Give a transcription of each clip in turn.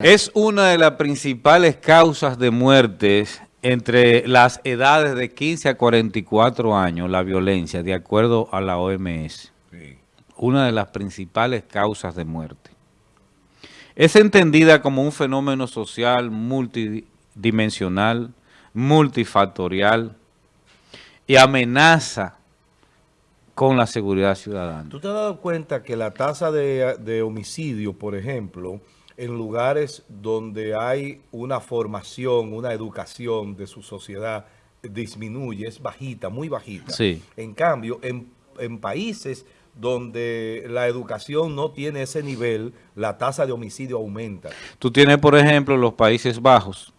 Es una de las principales causas de muertes entre las edades de 15 a 44 años, la violencia, de acuerdo a la OMS. Una de las principales causas de muerte. Es entendida como un fenómeno social multidimensional, multifactorial y amenaza con la seguridad ciudadana. ¿Tú te has dado cuenta que la tasa de, de homicidio, por ejemplo, en lugares donde hay una formación, una educación de su sociedad disminuye, es bajita, muy bajita. Sí. En cambio, en, en países donde la educación no tiene ese nivel, la tasa de homicidio aumenta. Tú tienes, por ejemplo, los Países Bajos,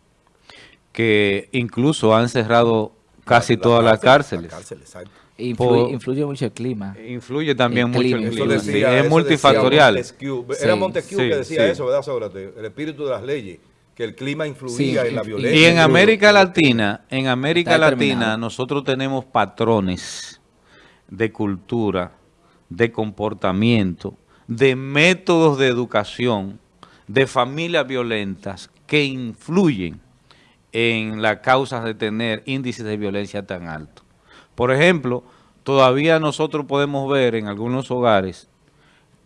que incluso han cerrado casi la, todas las cárceles. La cárcel, exacto. Influye, Por, influye, mucho el clima. Influye también el mucho clima, el clima. Decía, sí, es multifactorial. Montesquieu. Era Montesquieu sí, que decía sí. eso, ¿verdad, Sócrates? El espíritu de las leyes, que el clima influía en la violencia. Y en América Latina, en América Latina nosotros tenemos patrones de cultura, de comportamiento, de métodos de educación, de familias violentas que influyen en las causas de tener índices de violencia tan altos. Por ejemplo, todavía nosotros podemos ver en algunos hogares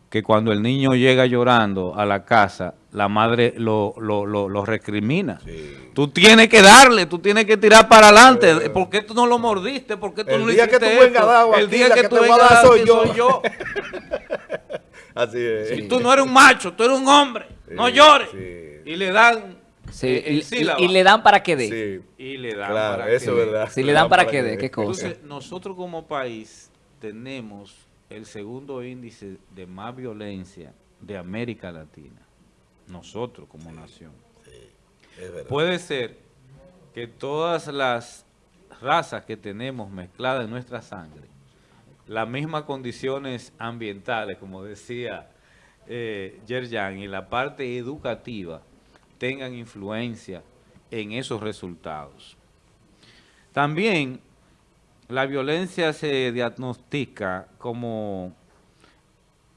que cuando el niño llega llorando a la casa, la madre lo, lo, lo, lo recrimina. Sí. Tú tienes que darle, tú tienes que tirar para adelante. Sí. ¿Por qué tú no lo mordiste? ¿Por qué tú el no le día hiciste que tú dado El aquí, día que, que tú vengas soy yo. Soy yo. Así es. Si tú no eres un macho, tú eres un hombre. No llores. Y le dan Sí, y, y, y, le dan para que dé. Sí, y le dan claro, para eso que es verdad. Si le dan para, para que dé, ¿qué cosa? Entonces, nosotros como país tenemos el segundo índice de más violencia de América Latina. Nosotros como nación. Sí, es verdad. Puede ser que todas las razas que tenemos mezcladas en nuestra sangre, las mismas condiciones ambientales, como decía eh, Yerjan, y la parte educativa, tengan influencia en esos resultados. También la violencia se diagnostica como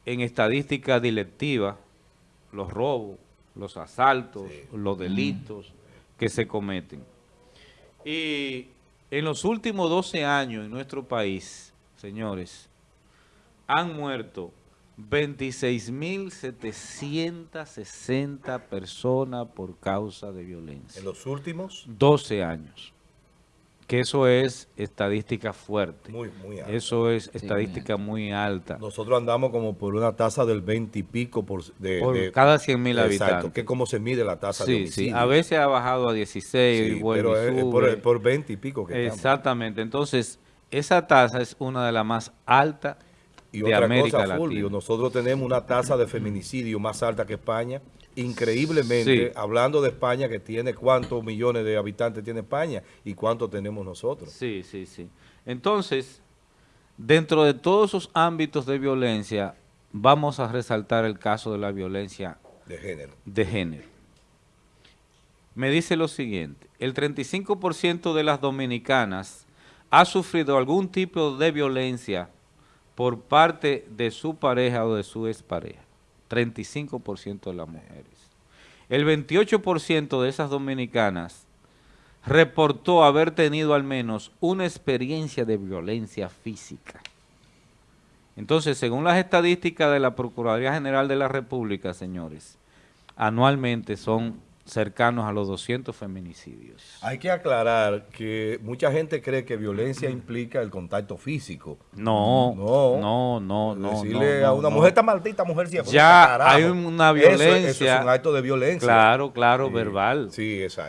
en estadística directiva, los robos, los asaltos, sí. los delitos mm. que se cometen. Y en los últimos 12 años en nuestro país, señores, han muerto 26.760 personas por causa de violencia. ¿En los últimos? 12 años. Que eso es estadística fuerte. Muy, muy alta. Eso es estadística sí, muy alta. Nosotros andamos como por una tasa del 20 y pico por, de, por de, cada 100 mil habitantes. que cómo se mide la tasa sí, de homicidio. Sí, a veces ha bajado a 16 sí, y pero y es por, por 20 y pico que Exactamente. Estamos. Entonces, esa tasa es una de las más altas y de otra América cosa, Fulvio, nosotros tenemos una tasa de feminicidio más alta que España. Increíblemente, sí. hablando de España, que tiene cuántos millones de habitantes tiene España y cuántos tenemos nosotros. Sí, sí, sí. Entonces, dentro de todos esos ámbitos de violencia, vamos a resaltar el caso de la violencia de género. De género. Me dice lo siguiente, el 35% de las dominicanas ha sufrido algún tipo de violencia por parte de su pareja o de su expareja. 35% de las mujeres. El 28% de esas dominicanas reportó haber tenido al menos una experiencia de violencia física. Entonces, según las estadísticas de la Procuraduría General de la República, señores, anualmente son cercanos a los 200 feminicidios. Hay que aclarar que mucha gente cree que violencia implica el contacto físico. No, no, no, no. no Decirle no, a una no. mujer está maldita, mujer sí. Ya hay una violencia. Eso, eso, es un acto de violencia. Claro, claro, sí, verbal. Sí, exacto.